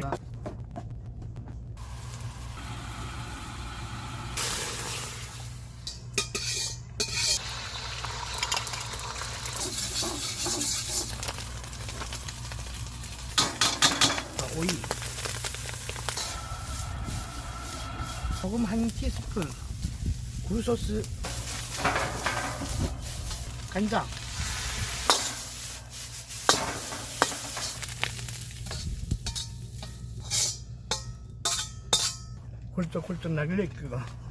나 자, 오이. 소금 한 티스푼 굴소스 간장 これとこれと投げれっけが。